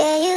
Yeah, yeah.